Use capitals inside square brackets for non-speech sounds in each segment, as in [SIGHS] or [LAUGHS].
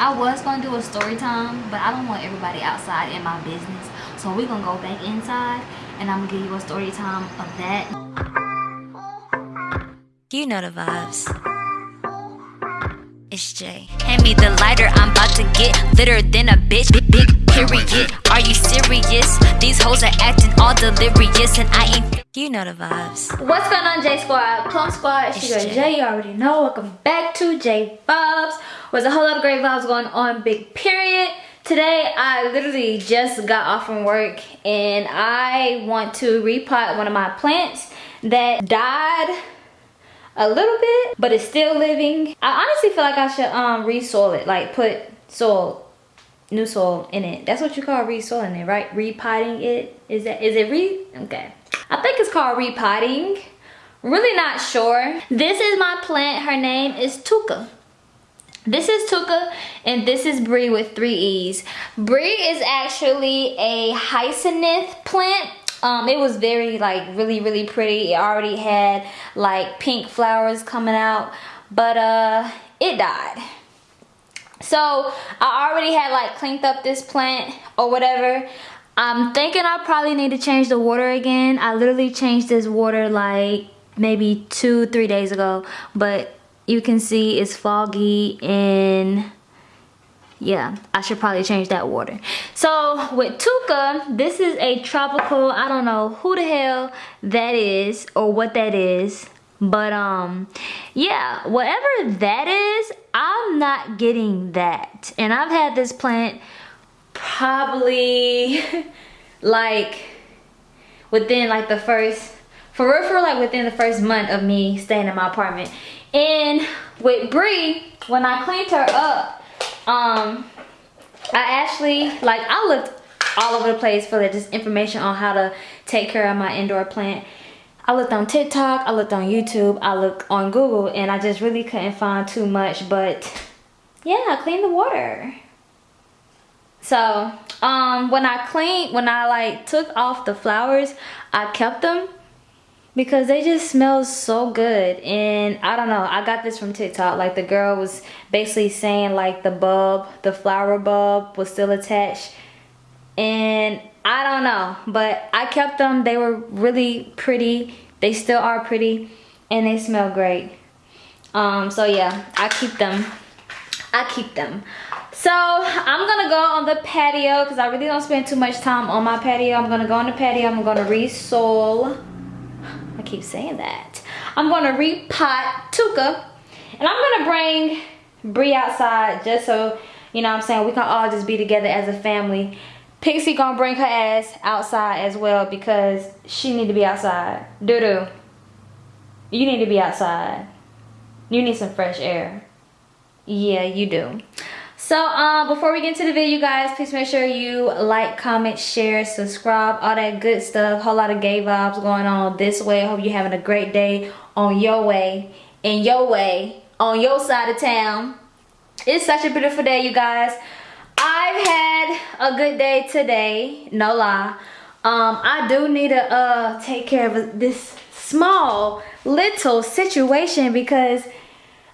I was gonna do a story time, but I don't want everybody outside in my business. So we're gonna go back inside and I'm gonna give you a story time of that. You know the vibes. It's Jay. Hand me the lighter, I'm about to get litter than a bitch. Big, big period. Are you serious? These hoes are acting all delirious, and I ain't. You know the vibes. What's going on, J Squad? Plum Squad, it's your girl Jay. You already know. Welcome back to J Vibes. There's a whole lot of great vibes going on, big period. Today, I literally just got off from work and I want to repot one of my plants that died a little bit, but it's still living. I honestly feel like I should um resoil it, like put soil, new soil in it. That's what you call resoiling it, right? Repotting it. Is that is it re? Okay. I think it's called repotting. Really not sure. This is my plant. Her name is Tuka. This is Tuka and this is Brie with three E's. Brie is actually a hyacinth plant um it was very like really really pretty it already had like pink flowers coming out but uh it died so i already had like cleaned up this plant or whatever. I'm thinking i probably need to change the water again. I literally changed this water like maybe two three days ago. But you can see it's foggy and yeah i should probably change that water. So with tuka this is a tropical i don't know who the hell that is or what that is. But um yeah whatever that is i'm not getting that. And i've had this plant probably [LAUGHS] like within like the first for real for like within the first month of me staying in my apartment. And with Brie when I cleaned her up um i actually like i looked all over the place for just information on how to take care of my indoor plant i looked on tiktok i looked on youtube i looked on google and i just really couldn't find too much but yeah clean the water. So um when i cleaned when i like took off the flowers i kept them because they just smell so good and i don't know i got this from tiktok like the girl was basically saying like the bulb the flower bulb was still attached and i don't know but i kept them. They were really pretty. They still are pretty and they smell great. Um so yeah i keep them. I keep them. So i'm gonna go on the patio because i really don't spend too much time on my patio. I'm gonna go on the patio. I'm gonna resole. I keep saying that. I'm gonna repot Tuka and I'm gonna bring Brie outside just so, you know what I'm saying, we can all just be together as a family. Pixie gonna bring her ass outside as well because she need to be outside. Doo-doo. You need to be outside. You need some fresh air. Yeah, you do. So um, before we get into the video, guys, please make sure you like, comment, share, subscribe, all that good stuff. Whole lot of gay vibes going on this way. I hope you're having a great day on your way, in your way, on your side of town. It's such a beautiful day, you guys. I've had a good day today, no lie. Um, I do need to uh, take care of this small little situation because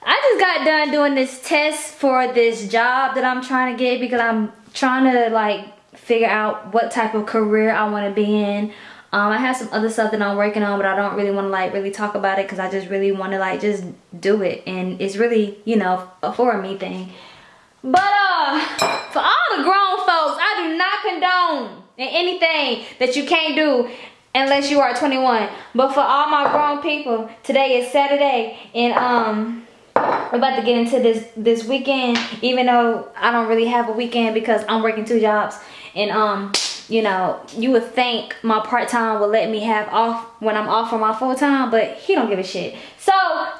I just got done doing this test for this job that I'm trying to get because I'm trying to like figure out what type of career I want to be in. Um, I have some other stuff that I'm working on, but I don't really want to like really talk about it because I just really want to like just do it. And it's really, you know, a for me thing. But uh, for all the grown folks, I do not condone anything that you can't do unless you are 21. But for all my grown people, today is Saturday and um we're about to get into this this weekend even though i don't really have a weekend because i'm working two jobs. And um you know you would think my part-time would let me have off when i'm off from my full-time but he don't give a shit. So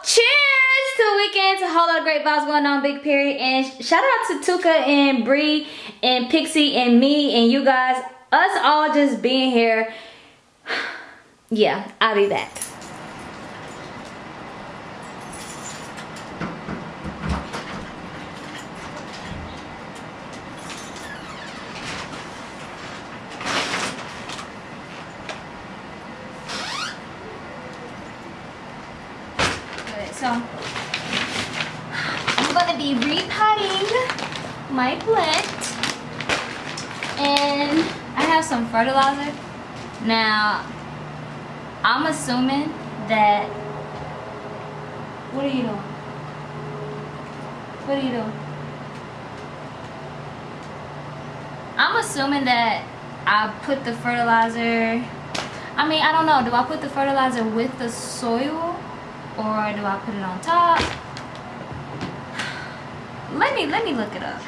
cheers to the weekend. A whole lot of great vibes going on big period and shout out to tuka and Brie and pixie and me and you guys. Us all just being here. [SIGHS] Yeah i'll be back So I'm gonna be repotting my plant. And I have some fertilizer. Now, I'm assuming that... What are you doing? What are you doing? I'm assuming that I put the fertilizer I mean I don't know do I put the fertilizer with the soil or do I put it on top let me let me look it up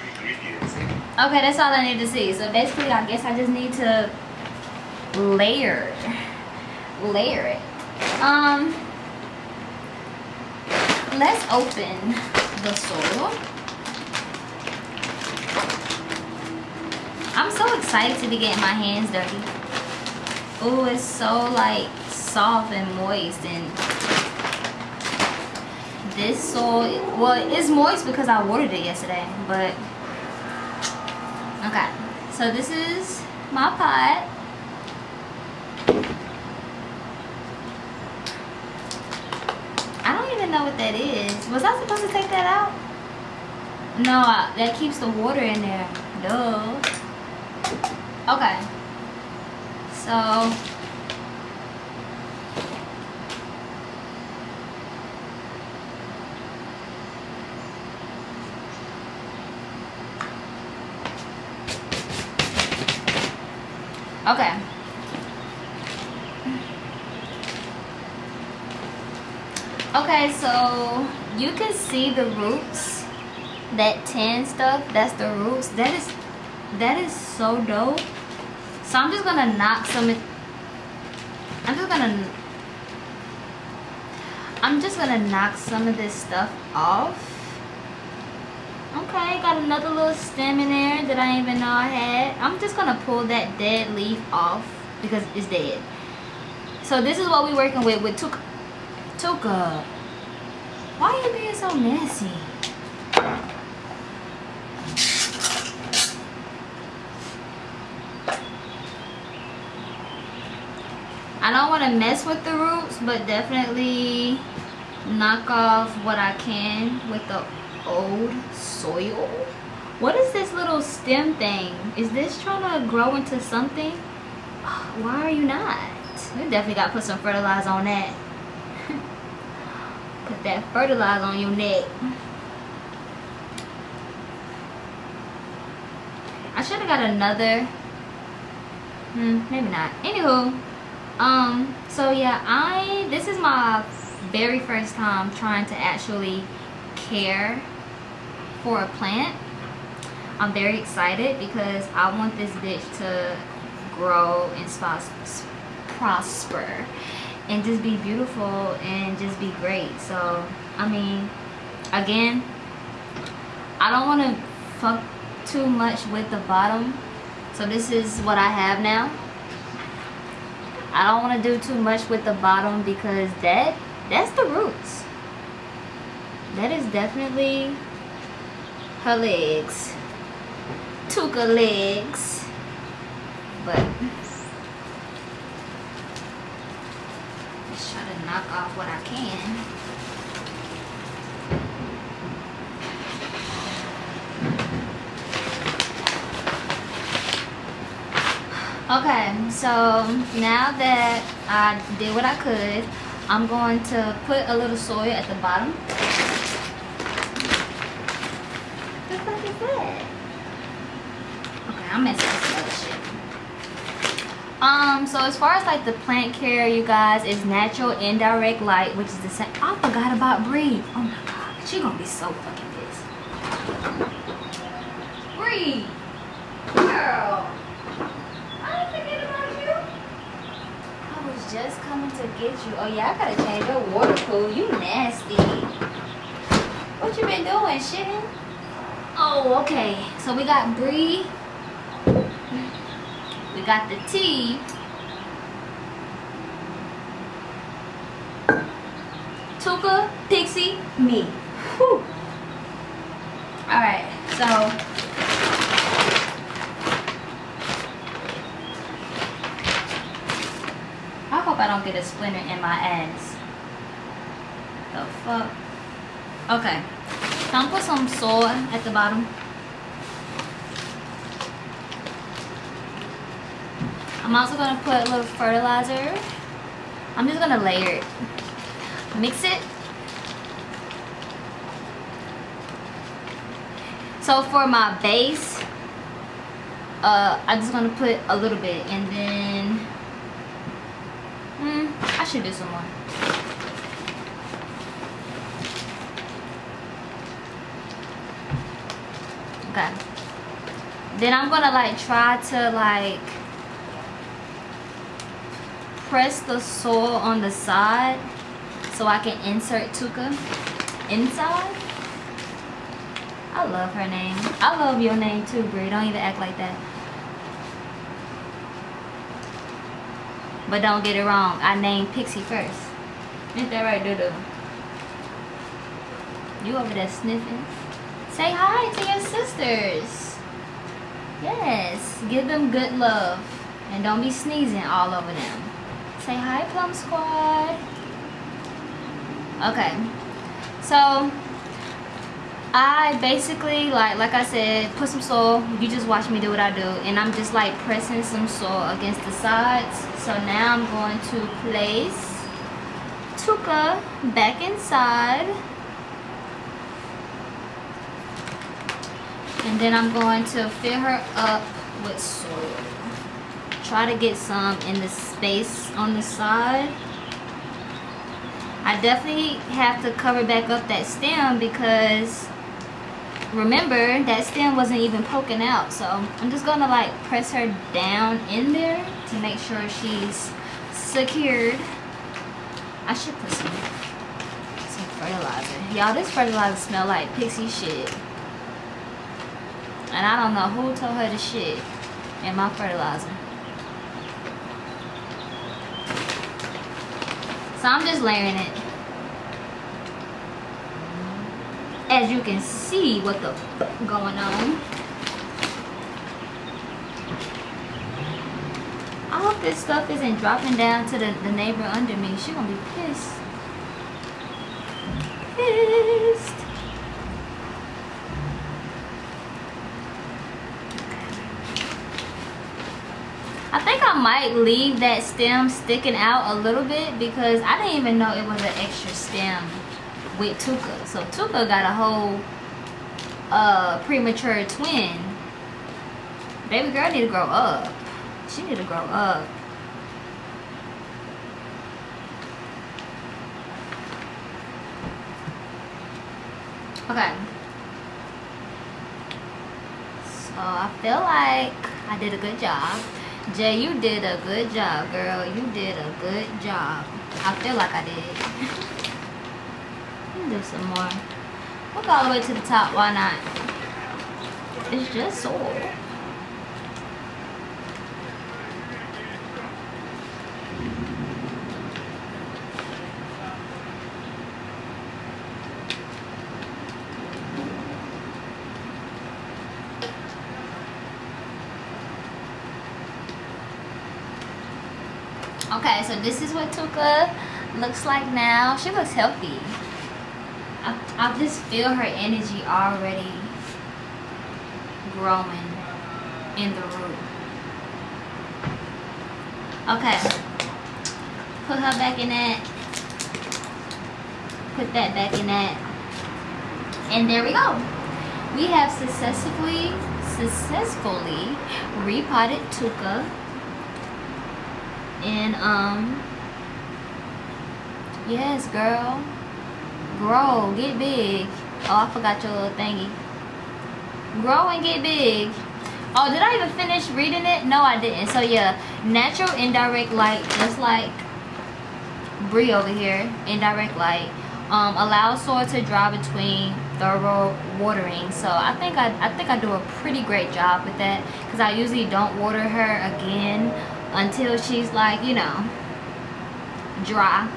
okay that's all I need to see. So basically I guess I just need to layer [LAUGHS] layer it. Um let's open the soil. I'm so excited to be getting my hands dirty. Oh it's so like soft and moist and this soil well it's moist because I watered it yesterday but okay so this is my pot. I don't even know what that is. Was I supposed to take that out? No that keeps the water in there. Duh. Okay so Okay. Okay, so you can see the roots. That tan stuff, that's the roots. That is that is so dope. So I'm just gonna knock some I'm just gonna I'm just gonna knock some of this stuff off. Okay, got another little stem in there that I didn't even know I had. I'm just gonna pull that dead leaf off because it's dead. So this is what we're working with with Tuka. Tuka. Why are you being so messy? I don't want to mess with the roots, but definitely knock off what I can with the old soil. What is this little stem thing? Is this trying to grow into something? [SIGHS] Why are you not? We definitely got to put some fertilizer on that. [LAUGHS] put that fertilizer on your neck. I should have got another. Hmm, maybe not. Anywho, um, so yeah, I, this is my very first time trying to actually care for a plant. I'm very excited because I want this bitch to grow and prosper and just be beautiful and just be great. So, I mean, again, I don't want to fuck too much with the bottom. So this is what I have now. I don't want to do too much with the bottom because that that's the roots. That is definitely her legs. Tuka legs. But just try to knock off what I can. Okay, so now that I did what I could, I'm going to put a little soil at the bottom I'm messing with some other shit. Um, so as far as like the plant care, you guys, is natural indirect light, which is the same. I forgot about Bree. Oh my god, she gonna be so fucking pissed. Bree, girl, I about you. I was just coming to get you. Oh yeah, I gotta change your water pool. You nasty. What you been doing, shitting? Oh, okay. So we got Bree got the tea. Tuka, Pixie, me. Whew. Alright, so I hope I don't get a splinter in my ass. The fuck? Okay. I'm gonna put some soil at the bottom. I'm also gonna put a little fertilizer. I'm just gonna layer it. Mix it. So for my base, uh, I'm just gonna put a little bit and then, hmm, I should do some more. Okay. Then I'm gonna like try to like press the sole on the side so I can insert Tuka inside. I love her name. I love your name too, Brie. Don't even act like that. But don't get it wrong. I named Pixie first. Ain't that right, Doodoo? You over there sniffing? Say hi to your sisters. Yes. Give them good love. And don't be sneezing all over them. Say hi, Plum Squad. Okay. So, I basically, like like I said, put some soil. You just watch me do what I do. And I'm just like pressing some soil against the sides. So now I'm going to place Tuka back inside. And then I'm going to fill her up with soil. Try to get some in the space on the side. I definitely have to cover back up that stem because remember that stem wasn't even poking out. So I'm just gonna like press her down in there to make sure she's secured. I should put some, some fertilizer. Y'all, this fertilizer smell like pixie shit. And I don't know who told her to shit in my fertilizer. So I'm just layering it. As you can see what the going on. I hope this stuff isn't dropping down to the, the neighbor under me. She gonna be pissed. Pissed. I think I might leave that stem sticking out a little bit because I didn't even know it was an extra stem with Tuka. So Tuka got a whole uh, premature twin. Baby girl need to grow up. She need to grow up. Okay. So I feel like I did a good job. Jay, you did a good job, girl. You did a good job. I feel like I did. do some more. We'll go all the way to the top. Why not? It's just soil. Okay, so this is what Tuka looks like now. She looks healthy. I, I just feel her energy already growing in the root. Okay. Put her back in that. Put that back in that. And there we go. We have successfully, successfully repotted Tuka and um yes girl. Grow. Get big. Oh i forgot your little thingy. Grow and get big. Oh did i even finish reading it? No i didn't. So yeah. Natural indirect light. Just like Brie over here. Indirect light. Um, allows soil to dry between thorough watering. So i think i i think i do a pretty great job with that because i usually don't water her again until she's like you know dry.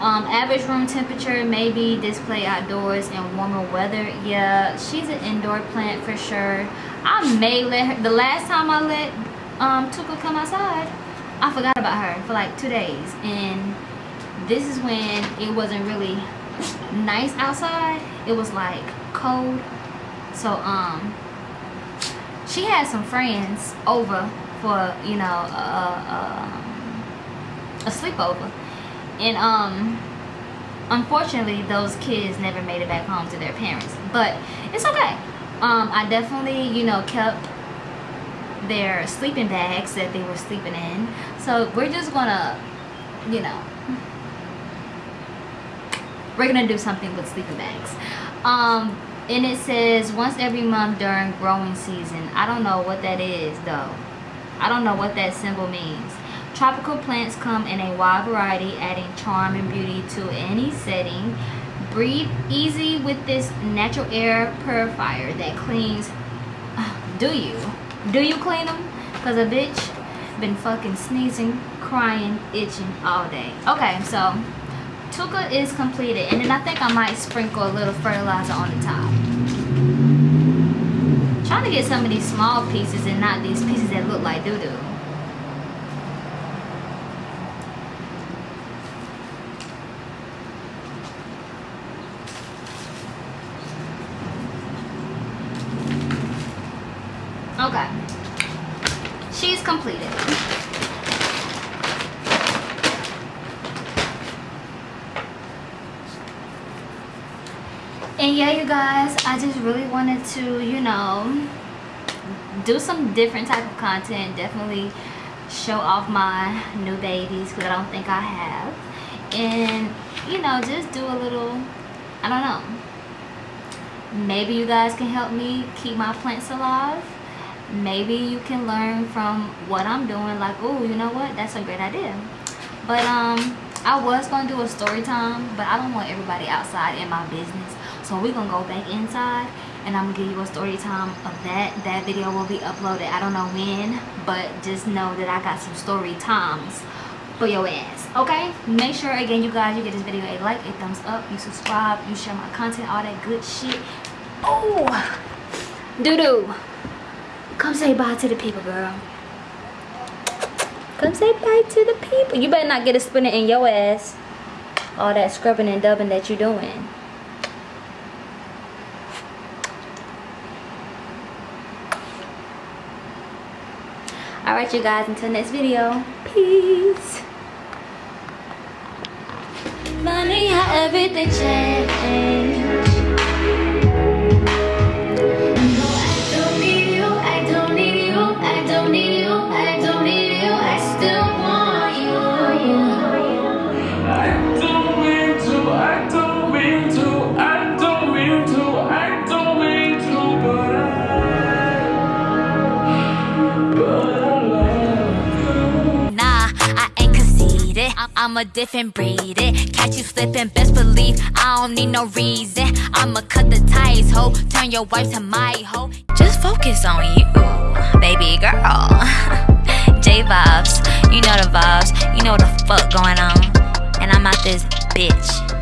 Um, average room temperature may be display outdoors in warmer weather. Yeah she's an indoor plant for sure. I may let her the last time i let um tuka come outside i forgot about her for like two days. And this is when it wasn't really nice outside. It was like cold. So um she had some friends over for you know a, a, a sleepover, and um, unfortunately those kids never made it back home to their parents. But it's okay. Um, I definitely you know kept their sleeping bags that they were sleeping in. So we're just gonna, you know, we're gonna do something with sleeping bags. Um, and it says once every month during growing season. I don't know what that is though. I don't know what that symbol means. Tropical plants come in a wide variety, adding charm and beauty to any setting. Breathe easy with this natural air purifier that cleans. [SIGHS] Do you? Do you clean them? Because a bitch been fucking sneezing, crying, itching all day. Okay, so Tuka is completed. And then I think I might sprinkle a little fertilizer on the top. trying to get some of these small pieces and not these pieces that look like doo-doo. Okay. She's completed. And yeah, you guys, I just really wanted to, you know, do some different type of content. Definitely show off my new babies because I don't think I have. And, you know, just do a little, I don't know. Maybe you guys can help me keep my plants alive maybe you can learn from what I'm doing like oh you know what that's a great idea but um I was gonna do a story time but I don't want everybody outside in my business so we're gonna go back inside and I'm gonna give you a story time of that that video will be uploaded I don't know when but just know that I got some story times for your ass okay make sure again you guys you get this video a like a thumbs up you subscribe you share my content all that good shit oh doo-doo Come say bye to the people, girl. Come say bye to the people. You better not get a spinner in your ass. All that scrubbing and dubbing that you're doing. Alright, you guys. Until next video. Peace. Funny how everything changed. I'm a different breed. It catch you slipping, best believe I don't need no reason. I'ma cut the ties, ho. Turn your wife to my hoe. Just focus on you, baby girl. [LAUGHS] J vibes, you know the vibes, you know the fuck going on. And I'm out this bitch.